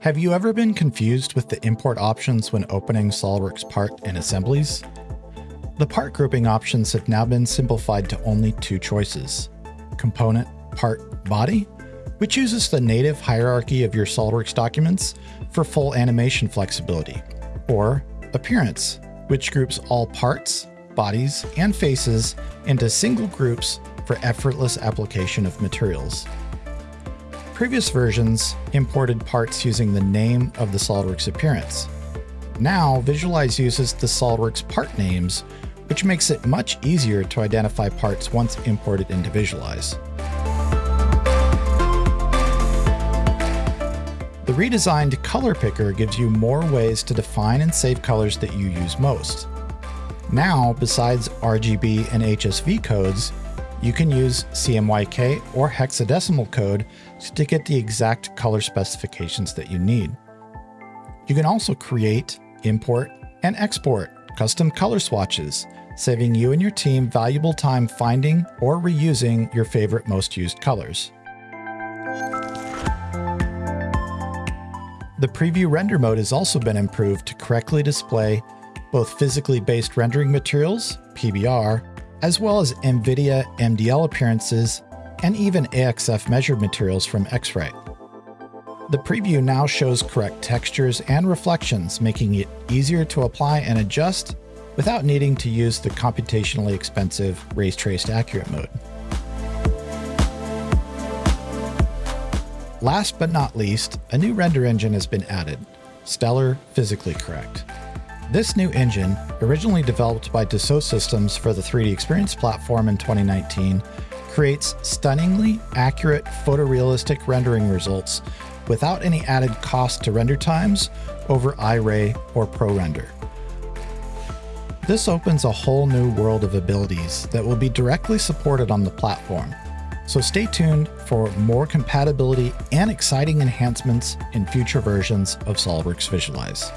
Have you ever been confused with the import options when opening SOLIDWORKS part and assemblies? The part grouping options have now been simplified to only two choices. Component, part, body, which uses the native hierarchy of your SOLIDWORKS documents for full animation flexibility, or appearance, which groups all parts, bodies, and faces into single groups for effortless application of materials. Previous versions imported parts using the name of the SOLIDWORKS appearance. Now, Visualize uses the SOLIDWORKS part names, which makes it much easier to identify parts once imported into Visualize. The redesigned Color Picker gives you more ways to define and save colors that you use most. Now, besides RGB and HSV codes, you can use CMYK or hexadecimal code to get the exact color specifications that you need. You can also create, import, and export custom color swatches, saving you and your team valuable time finding or reusing your favorite most used colors. The preview render mode has also been improved to correctly display both physically based rendering materials, PBR, as well as NVIDIA MDL appearances and even AXF measured materials from X-Rite. The preview now shows correct textures and reflections, making it easier to apply and adjust without needing to use the computationally expensive Ray Traced Accurate mode. Last but not least, a new render engine has been added, Stellar Physically Correct. This new engine, originally developed by Dassault Systems for the 3D Experience platform in 2019, creates stunningly accurate photorealistic rendering results without any added cost to render times over Iray or ProRender. This opens a whole new world of abilities that will be directly supported on the platform. So stay tuned for more compatibility and exciting enhancements in future versions of SOLIDWORKS Visualize.